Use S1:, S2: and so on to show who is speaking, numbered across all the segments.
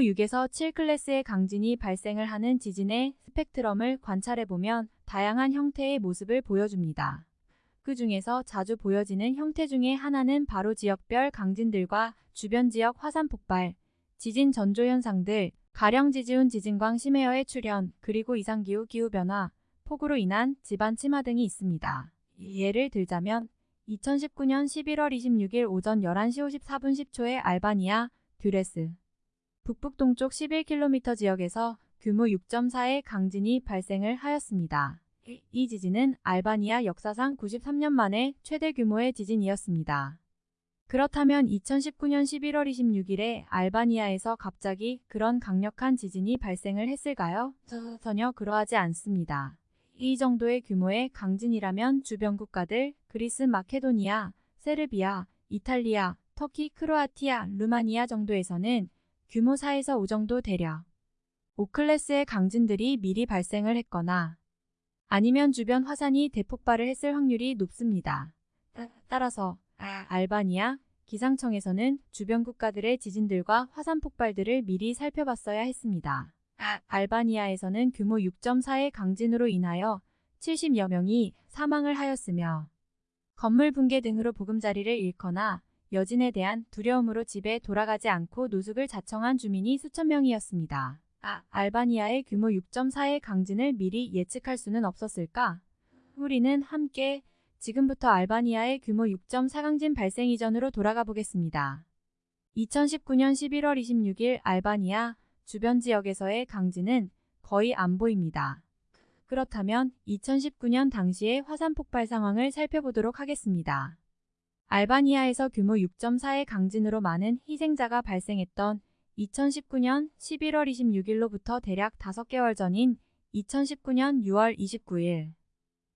S1: 6에서 7클래스의 강진이 발생을 하는 지진의 스펙트럼을 관찰해보면 다양한 형태의 모습을 보여줍니다. 그 중에서 자주 보여지는 형태 중에 하나는 바로 지역별 강진들과 주변 지역 화산 폭발, 지진 전조 현상들, 가령 지지운 지진광 심해어의 출현, 그리고 이상기후 기후변화, 폭우로 인한 지반 침하 등이 있습니다. 예를 들자면 2019년 11월 26일 오전 11시 54분 10초에 알바니아, 듀레스, 북북동쪽 11km 지역에서 규모 6.4의 강진이 발생을 하였습니다. 이 지진은 알바니아 역사상 93년 만에 최대 규모의 지진이었습니다. 그렇다면 2019년 11월 26일에 알바니아에서 갑자기 그런 강력한 지진이 발생을 했을까요? 전혀 그러하지 않습니다. 이 정도의 규모의 강진이라면 주변 국가들 그리스, 마케도니아, 세르비아, 이탈리아, 터키, 크로아티아, 루마니아 정도에서는 규모 4에서 5 정도 되려 5클래스의 강진들이 미리 발생을 했거나 아니면 주변 화산이 대폭발을 했을 확률이 높습니다. 따라서 알바니아 기상청에서는 주변 국가들의 지진들과 화산 폭발들을 미리 살펴봤어야 했습니다. 알바니아에서는 규모 6.4의 강진으로 인하여 70여 명이 사망을 하였으며 건물 붕괴 등으로 보금자리를 잃거나 여진에 대한 두려움으로 집에 돌아가지 않고 노숙을 자청한 주민이 수천 명이었습니다. 아, 알바니아의 규모 6.4의 강진을 미리 예측할 수는 없었을까? 우리는 함께 지금부터 알바니아의 규모 6.4 강진 발생 이전으로 돌아가 보겠습니다. 2019년 11월 26일 알바니아 주변 지역에서의 강진은 거의 안 보입니다. 그렇다면 2019년 당시의 화산 폭발 상황을 살펴보도록 하겠습니다. 알바니아에서 규모 6.4의 강진으로 많은 희생자가 발생했던 2019년 11월 26일로부터 대략 5개월 전인 2019년 6월 29일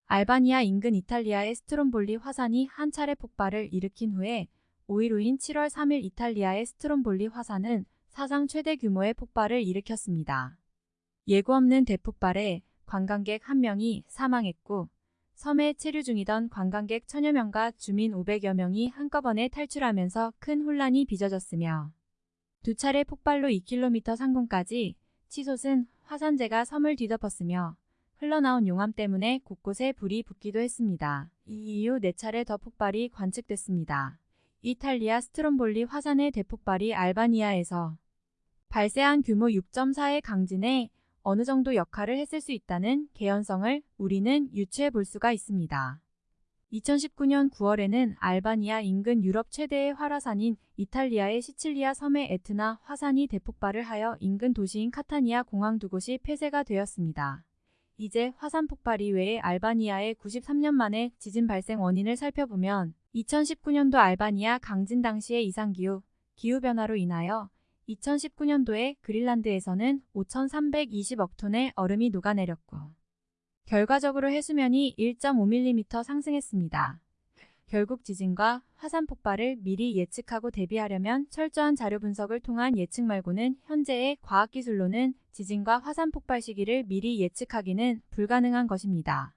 S1: 알바니아 인근 이탈리아의 스트롬볼리 화산이 한 차례 폭발을 일으킨 후에 5일 후인 7월 3일 이탈리아의 스트롬볼리 화산은 사상 최대 규모의 폭발을 일으켰습니다. 예고 없는 대폭발에 관광객 1명이 사망했고 섬에 체류 중이던 관광객 천여 명과 주민 500여 명이 한꺼번에 탈출하면서 큰 혼란이 빚어졌으며 두 차례 폭발로 2km 상공까지 치솟은 화산재가 섬을 뒤덮었으며 흘러나온 용암 때문에 곳곳에 불이 붙기도 했습니다. 이 이후 4차례 더 폭발이 관측됐습니다. 이탈리아 스트롬볼리 화산의 대폭발이 알바니아에서 발생한 규모 6.4의 강진에 어느 정도 역할을 했을 수 있다는 개연성을 우리는 유추해 볼 수가 있습니다. 2019년 9월에는 알바니아 인근 유럽 최대의 활화산인 이탈리아의 시칠리아 섬의 에트나 화산이 대폭발을 하여 인근 도시인 카타니아 공항 두 곳이 폐쇄가 되었습니다. 이제 화산 폭발 이외에 알바니아의 93년 만에 지진 발생 원인을 살펴보면 2019년도 알바니아 강진 당시의 이상기후, 기후변화로 인하여 2019년도에 그린란드에서는 5,320억 톤의 얼음이 녹아내렸고 결과적으로 해수면이 1.5mm 상승했습니다. 결국 지진과 화산 폭발을 미리 예측하고 대비하려면 철저한 자료 분석을 통한 예측 말고는 현재의 과학기술로는 지진과 화산 폭발 시기를 미리 예측하기는 불가능한 것입니다.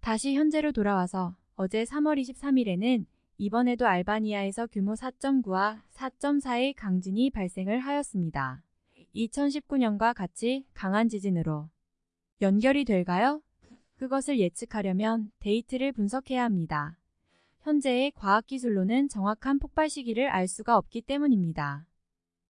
S1: 다시 현재로 돌아와서 어제 3월 23일에는 이번에도 알바니아에서 규모 4.9와 4.4의 강진이 발생을 하였습니다. 2019년과 같이 강한 지진으로 연결이 될까요? 그것을 예측하려면 데이트를 분석해야 합니다. 현재의 과학기술로는 정확한 폭발 시기를 알 수가 없기 때문입니다.